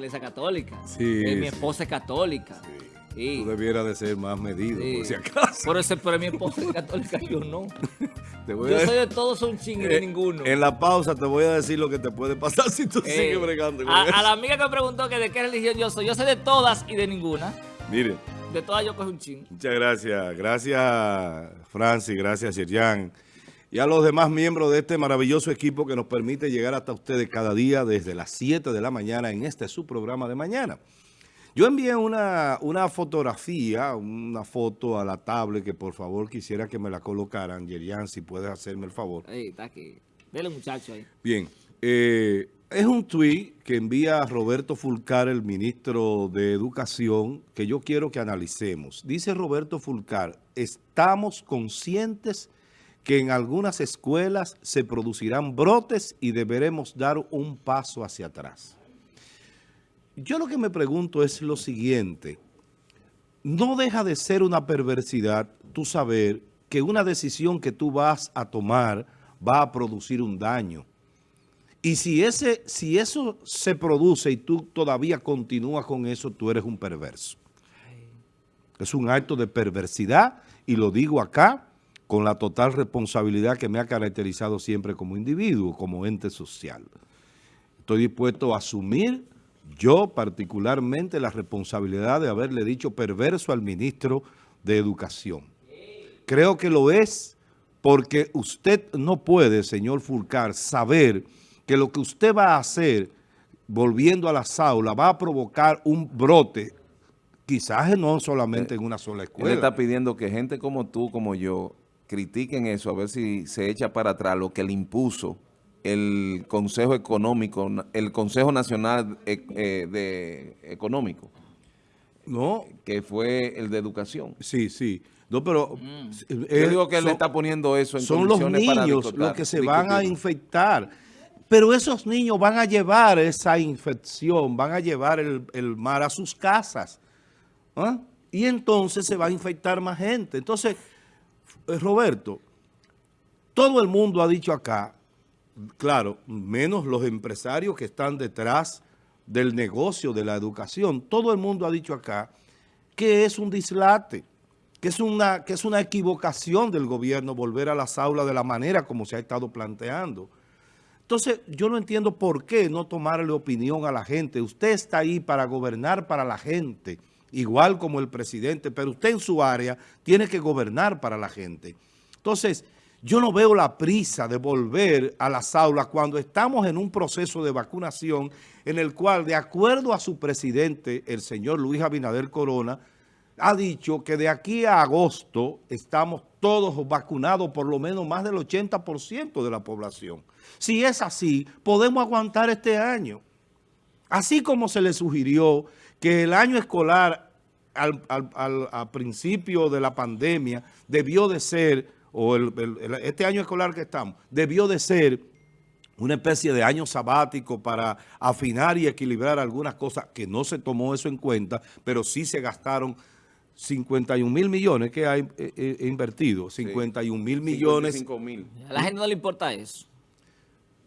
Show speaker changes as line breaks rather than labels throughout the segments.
la iglesia católica.
Sí,
Eh, mi
sí.
esposa es católica. Sí.
Tú debieras de ser más medido,
Sí.
por si acaso.
Por eso, pero mi esposa es católica, yo no.
Te voy
Yo
a-
soy de todos un ching y de
Eh,
ninguno.
En la pausa te voy a decir lo que te puede pasar si tú
Eh,
sigues bregando con
a,
eso.
a la amiga que me preguntó que de qué religión yo soy, yo soy de todas y de ninguna.
Miren,
De todas yo cojo un ching.
muchas gracias. Gracias, Francis. Gracias, Yerjan. Y a los demás miembros de este maravilloso equipo que nos permite llegar hasta ustedes cada día desde las 7 de la mañana en este su programa de mañana. Yo envié una, una fotografía, una foto a la tablet que por favor quisiera que me la colocaran. Yerian, si puedes hacerme el favor.
Ahí, está aquí. Dele muchacho ahí.
Bien, eh, es un tuit que envía Roberto Fulcar, el ministro de Educación, que yo quiero que analicemos. Dice Roberto Fulcar, estamos conscientes que en algunas escuelas se producirán brotes y deberemos dar un paso hacia atrás. Yo lo que me pregunto es lo siguiente. No deja de ser una perversidad tú saber que una decisión que tú vas a tomar va a producir un daño. Y si, ese, si eso se produce y tú todavía continúas con eso, tú eres un perverso. Es un acto de perversidad y lo digo acá con la total responsabilidad que me ha caracterizado siempre como individuo, como ente social. Estoy dispuesto a asumir yo particularmente la responsabilidad de haberle dicho perverso al ministro de Educación. Creo que lo es porque usted no puede, señor Fulcar, saber que lo que usted va a hacer volviendo a las aulas va a provocar un brote, quizás no solamente en una sola
Él
escuela.
está pidiendo que gente como tú, como yo, critiquen eso, a ver si se echa para atrás lo que le impuso el Consejo Económico, el Consejo Nacional eh, eh, de Económico,
No,
que fue el de Educación.
sí, sí. No, pero...
Yo
eh,
digo que él
son-
está poniendo eso en
son los
para
niños los que se van a infectar. Pero esos niños van a llevar esa infección, van a llevar el, el mar a sus casas. ¿Ah? Y entonces se va a infectar más gente. Entonces, Roberto, todo el mundo ha dicho acá, claro, menos los empresarios que están detrás del negocio de la educación, todo el mundo ha dicho acá que es un dislate, que es una, que es una equivocación del gobierno volver a las aulas de la manera como se ha estado planteando. Entonces, yo no entiendo por qué no tomarle opinión a la gente. Usted está ahí para gobernar para la gente, igual como el presidente, pero usted en su área tiene que gobernar para la gente. Entonces, yo no veo la prisa de volver a las aulas cuando estamos en un proceso de vacunación en el cual, de acuerdo a su presidente, el señor Luis Abinader Corona, ha dicho que de aquí a agosto estamos todos vacunados, por lo menos más del 80% de la población. Si es así, podemos aguantar este año. Así como se le sugirió que el año escolar al, al- al- a principio de la pandemia debió de ser, o el- el- el- este año escolar que estamos, debió de ser una especie de año sabático para afinar y equilibrar algunas cosas que no se tomó eso en cuenta, pero sí se gastaron 51 mil millones que ha eh, eh, invertido, 51 mil millones.
55 mil.
A la gente no le importa eso.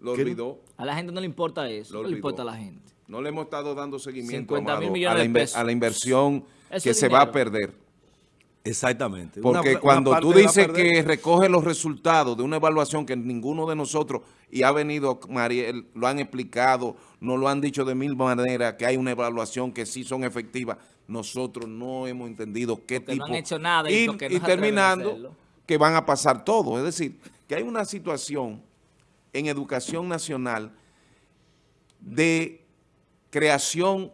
Lo olvidó.
A la gente no le importa eso.
Lo
¿Qué le importa a la gente?
No le hemos estado dando seguimiento
50 mil
Amado,
millones
a, la
de
inver-
pesos.
a la inversión que se va a perder.
Exactamente.
Porque
una
cuando tú dices que recoge los resultados de una evaluación que ninguno de nosotros, y ha venido Mariel, lo han explicado, nos lo han dicho de mil maneras, que hay una evaluación que sí son efectivas, nosotros no hemos entendido qué
Porque no
tipo.
han hecho nada y
y,
no
y terminando, que van a pasar todo. Es decir, que hay una situación en educación nacional de creación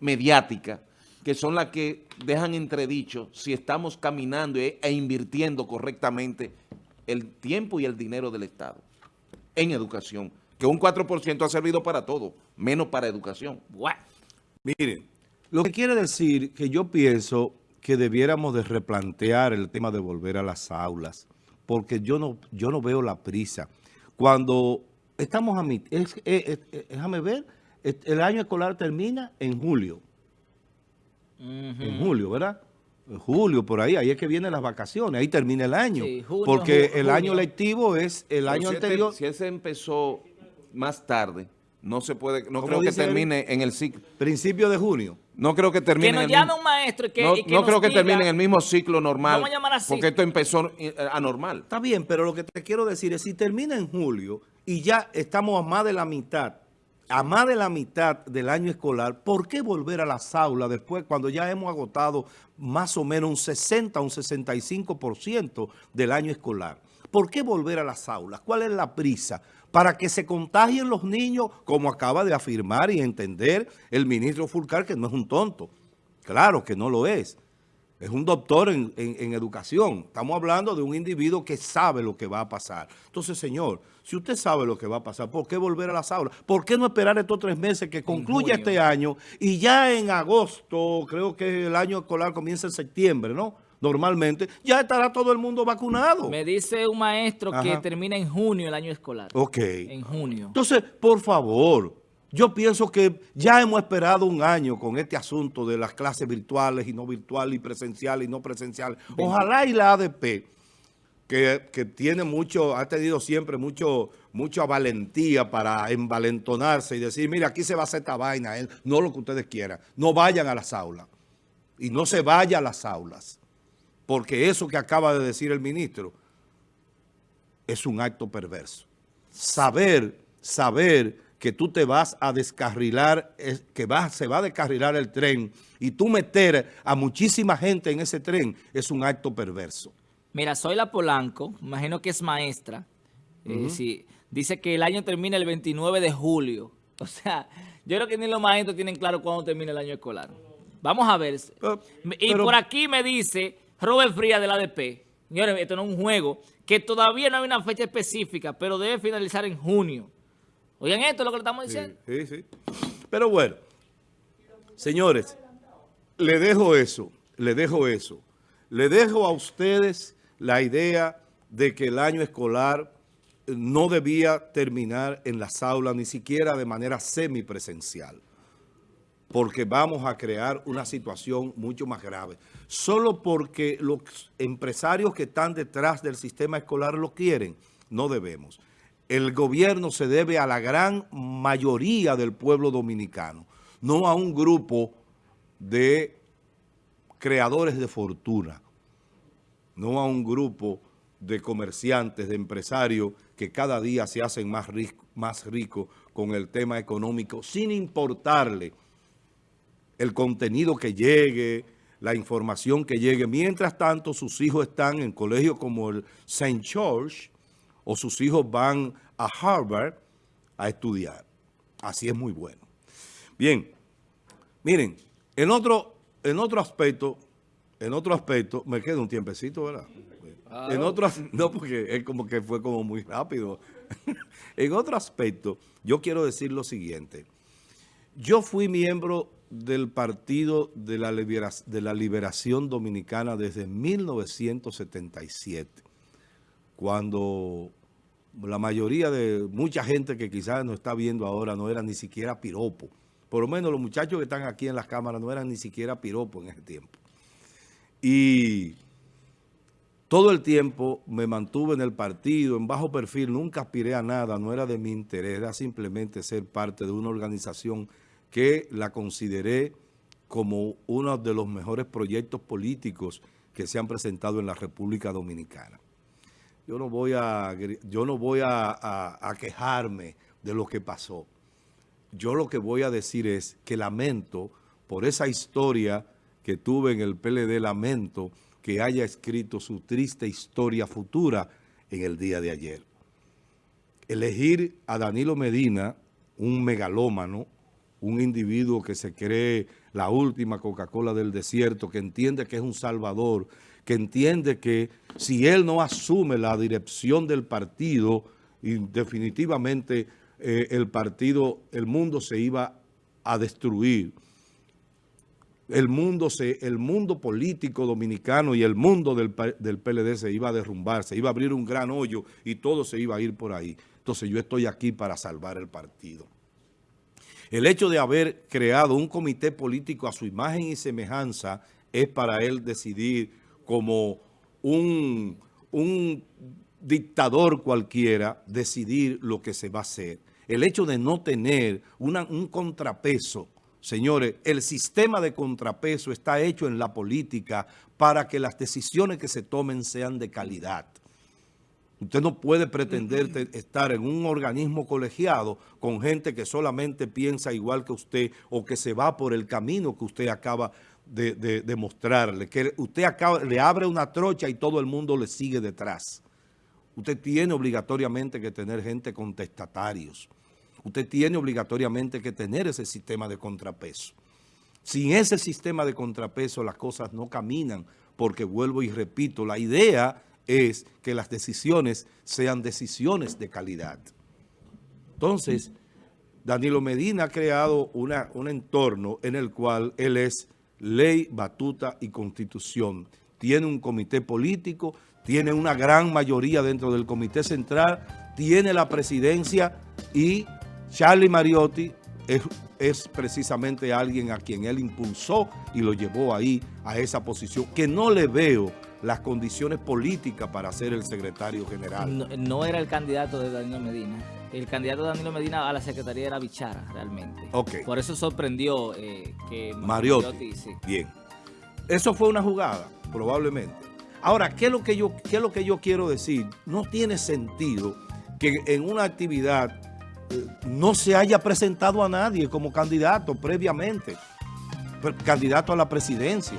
mediática, que son las que dejan entredicho si estamos caminando e, e invirtiendo correctamente el tiempo y el dinero del Estado en educación, que un 4% ha servido para todo, menos para educación.
Buah.
Miren, lo que quiere decir que yo pienso que debiéramos de replantear el tema de volver a las aulas, porque yo no, yo no veo la prisa. Cuando estamos a mi, es- eh, déjame ver, el año escolar termina en julio, en julio, ¿verdad? En julio, por ahí, ahí es que vienen las vacaciones, ahí termina el año,
Sí, junio,
porque el año lectivo es el
Pero
año
si este-
anterior.
si ese empezó más tarde, No se puede, no
¿Cómo
creo que
él?
termine en el ciclo.
Principio de junio.
No creo que termine
Que nos
en el
llame
mismo-
un maestro y que,
no,
y que
no
nos
creo que
diga-
termine en el mismo ciclo normal.
Vamos a llamar así.
Porque esto empezó eh, anormal.
Está bien, pero lo que te quiero decir es, si termina en julio y ya estamos a más de la mitad, a más de la mitad del año escolar, ¿por qué volver a las aulas después cuando ya hemos agotado más o menos un 60, un 65% del año escolar? ¿Por qué volver a las aulas? ¿Cuál es la prisa? Para que se contagien los niños, como acaba de afirmar y entender el ministro Fulcar, que no es un tonto. Claro que no lo es. Es un doctor en, en- en educación. Estamos hablando de un individuo que sabe lo que va a pasar. Entonces, señor, si usted sabe lo que va a pasar, ¿por qué volver a las aulas? ¿Por qué no esperar estos tres meses que concluya este año y ya en agosto, creo que el año escolar comienza en septiembre, ¿no? Normalmente, ya estará todo el mundo vacunado.
Me dice un maestro que termina en junio el año escolar.
Ok.
En junio.
Entonces, por favor, yo pienso que ya hemos esperado un año con este asunto de las clases virtuales y no virtuales y presenciales y no presenciales. Ojalá y la ADP, que, que tiene mucho, ha tenido siempre mucho, mucha valentía para envalentonarse y decir, mira, aquí se va a hacer esta vaina, eh, no lo que ustedes quieran. No vayan a las aulas. Y no se vaya a las aulas. Porque eso que acaba de decir el ministro es un acto perverso. Saber, saber que tú te vas a descarrilar, es- que vas, se va a descarrilar el tren y tú meter a muchísima gente en ese tren es un acto perverso.
Mira, soy la Polanco, imagino que es maestra. Eh, sí, dice que el año termina el 29 de julio. O sea, yo creo que ni los maestros tienen claro cuándo termina el año escolar. Vamos a ver.
Pero-
y por aquí me dice Robert Frías del ADP. Señores, esto no es un juego. Que todavía no hay una fecha específica, pero debe finalizar en junio. Oigan esto, es lo que le estamos diciendo.
Sí, sí. Pero bueno, señores, le dejo eso, le dejo eso. Le dejo a ustedes la idea de que el año escolar no debía terminar en las aulas, ni siquiera de manera semipresencial. Porque vamos a crear una situación mucho más grave. Solo porque los empresarios que están detrás del sistema escolar lo quieren, no debemos. El gobierno se debe a la gran mayoría del pueblo dominicano, no a un grupo de creadores de fortuna, no a un grupo de comerciantes, de empresarios que cada día se hacen más, más ricos con el tema económico, sin importarle el contenido que llegue, la información que llegue. Mientras tanto, sus hijos están en colegios como el St. George o sus hijos van a Harvard a estudiar. Así es muy bueno. Bien, miren, en otro, en otro aspecto, en otro aspecto, me queda un tiempecito, ¿verdad? En otro, no, porque es como que fue como muy rápido. en otro aspecto, yo quiero decir lo siguiente. Yo fui miembro del Partido de la, Libera- de la Liberación Dominicana desde 1977, cuando la mayoría de mucha gente que quizás nos está viendo ahora no era ni siquiera piropo. Por lo menos los muchachos que están aquí en las cámaras no eran ni siquiera piropo en ese tiempo. Y todo el tiempo me mantuve en el partido, en bajo perfil, nunca aspiré a nada, no era de mi interés, era simplemente ser parte de una organización que la consideré como uno de los mejores proyectos políticos que se han presentado en la República Dominicana. Yo no voy a, yo no voy a quejarme de lo que pasó. Yo lo que voy a decir es que lamento por esa historia que tuve en el PLD, lamento que haya escrito su triste historia futura en el día de ayer. Elegir a Danilo Medina, un megalómano, un individuo que se cree la última Coca-Cola del desierto, que entiende que es un salvador, que entiende que si él no asume la dirección del partido, definitivamente eh, el partido, el mundo se iba a destruir. El mundo, se, el mundo político dominicano y el mundo del, del PLD se iba a derrumbar, se iba a abrir un gran hoyo y todo se iba a ir por ahí. Entonces yo estoy aquí para salvar el partido. El hecho de haber creado un comité político a su imagen y semejanza es para él decidir como un, un dictador cualquiera, decidir lo que se va a hacer. el hecho de no tener una- un contrapeso, señores, el sistema de contrapeso está hecho en la política para que las decisiones que se tomen sean de calidad. Usted no puede pretender te- estar en un organismo colegiado con gente que solamente piensa igual que usted o que se va por el camino que usted acaba de, de- mostrarle. Que usted le abre una trocha y todo el mundo le sigue detrás. Usted tiene obligatoriamente que tener gente contestatarios. Usted tiene obligatoriamente que tener ese sistema de contrapeso. Sin ese sistema de contrapeso las cosas no caminan, porque vuelvo y repito, la idea es que las decisiones sean decisiones de calidad. Entonces, Danilo Medina ha creado una, un entorno en el cual él es ley, batuta y constitución. Tiene un comité político, tiene una gran mayoría dentro del comité central, tiene la presidencia y Charlie Mariotti es, precisamente alguien a quien él impulsó y lo llevó ahí a esa posición, que no le veo las condiciones políticas para ser el secretario general.
No, era el candidato de Danilo Medina. El candidato Danilo Medina a la secretaría era Bichara, realmente.
Ok.
Por eso sorprendió eh, que
Mariotti.
sí.
Bien. Eso fue una jugada, probablemente. Ahora, ¿qué es lo que yo, qué es lo que yo quiero decir? No tiene sentido que en una actividad eh, no se haya presentado a nadie como candidato previamente, pre- candidato a la presidencia.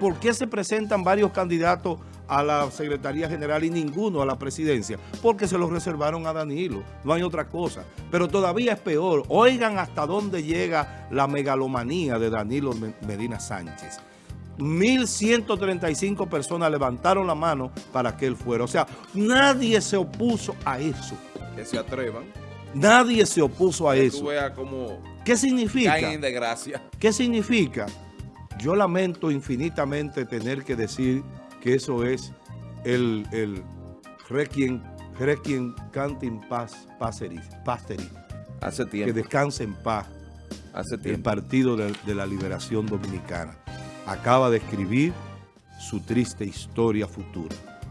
¿Por qué se presentan varios candidatos a la Secretaría General y ninguno a la presidencia? Porque se los reservaron a Danilo, no hay otra cosa. Pero todavía es peor. Oigan hasta dónde llega la megalomanía de Danilo Me- Medina Sánchez. 1.135 personas levantaron la mano para que él fuera. O sea, nadie se opuso a eso.
Que se atrevan.
Nadie se opuso a
Que
eso.
tú veas cómo
¿Qué significa?
caen en desgracia.
¿Qué significa? Yo lamento infinitamente tener que decir que eso es el, el requiem, requiem cantin paz,
Hace
que
tiempo.
descanse en paz
Hace
el
tiempo.
Partido de, de la Liberación Dominicana. Acaba de escribir su triste historia futura.